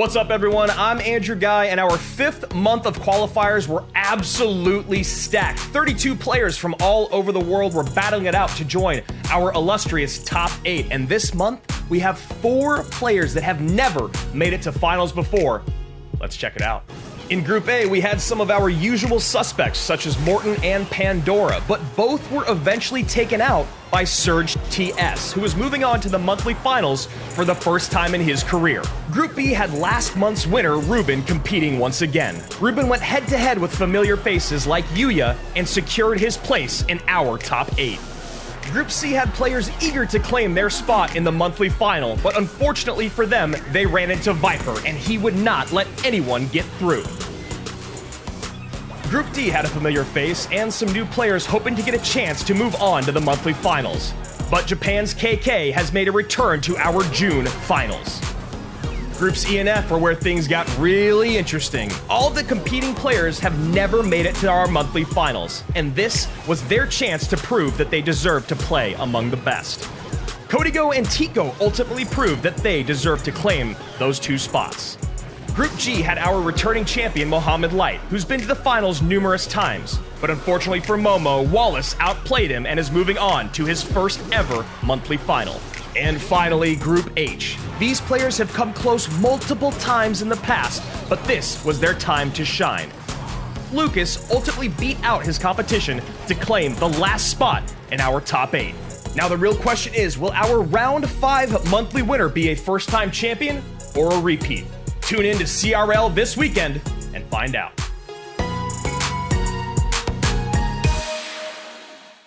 What's up, everyone? I'm Andrew Guy, and our fifth month of qualifiers were absolutely stacked. 32 players from all over the world were battling it out to join our illustrious top eight. And this month, we have four players that have never made it to finals before. Let's check it out. In Group A, we had some of our usual suspects, such as Morten and Pandora, but both were eventually taken out by Surge TS, who was moving on to the monthly finals for the first time in his career. Group B had last month's winner, Ruben, competing once again. Ruben went head to head with familiar faces like Yuya and secured his place in our top eight. Group C had players eager to claim their spot in the monthly final, but unfortunately for them, they ran into Viper, and he would not let anyone get through. Group D had a familiar face and some new players hoping to get a chance to move on to the monthly finals. But Japan's KK has made a return to our June finals. Groups E and F are where things got really interesting. All the competing players have never made it to our monthly finals, and this was their chance to prove that they deserve to play among the best. Código and Tico ultimately proved that they deserve to claim those two spots. Group G had our returning champion Mohamed Light, who's been to the finals numerous times. But unfortunately for Momo, Wallace outplayed him and is moving on to his first ever monthly final. And finally, Group H. These players have come close multiple times in the past, but this was their time to shine. Lucas ultimately beat out his competition to claim the last spot in our top 8. Now the real question is, will our round 5 monthly winner be a first time champion or a repeat? Tune in to CRL this weekend and find out.